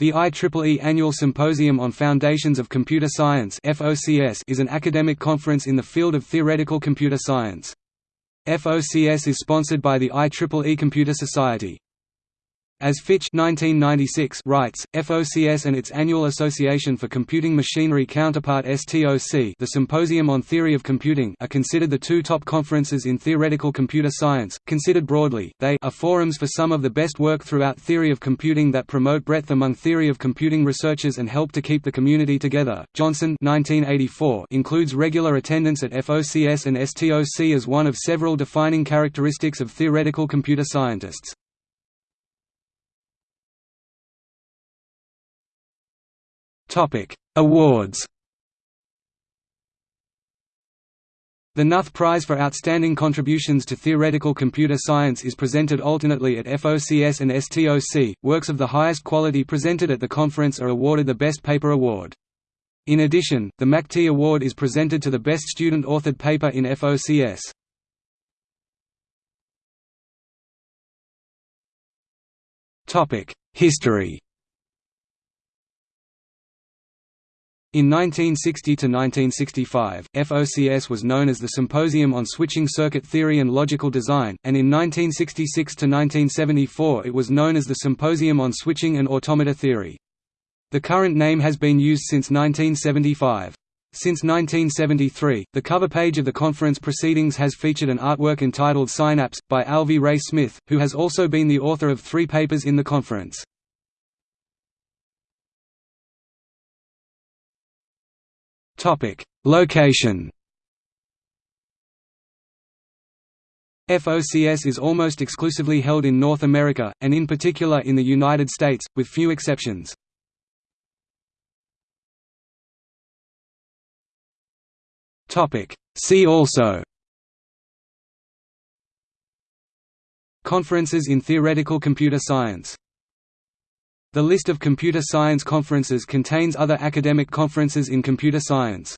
The IEEE Annual Symposium on Foundations of Computer Science is an academic conference in the field of theoretical computer science. FOCS is sponsored by the IEEE Computer Society. As Fich 1996 writes, FOCS and its annual Association for Computing Machinery counterpart STOC the Symposium on Theory of Computing are considered the two top conferences in theoretical computer science. Considered broadly, they are forums for some of the best work throughout theory of computing that promote breadth among theory of computing researchers and help to keep the community together. Johnson 1984 includes regular attendance at FOCS and STOC as one of several defining characteristics of theoretical computer scientists. Topic: Awards. The Knuth Prize for Outstanding Contributions to Theoretical Computer Science is presented alternately at FOCS and STOC. Works of the highest quality presented at the conference are awarded the Best Paper Award. In addition, the Machtey Award is presented to the best student-authored paper in FOCS. History In 1960–1965, FOCS was known as the Symposium on Switching Circuit Theory and Logical Design, and in 1966–1974 it was known as the Symposium on Switching and Automata Theory. The current name has been used since 1975. Since 1973, the cover page of the conference proceedings has featured an artwork entitled Synapse, by Alvy Ray Smith, who has also been the author of three papers in the conference. Topic: Location. FOCS is almost exclusively held in North America, and in particular in the United States, with few exceptions. See also Conferences in theoretical computer science the list of computer science conferences contains other academic conferences in computer science.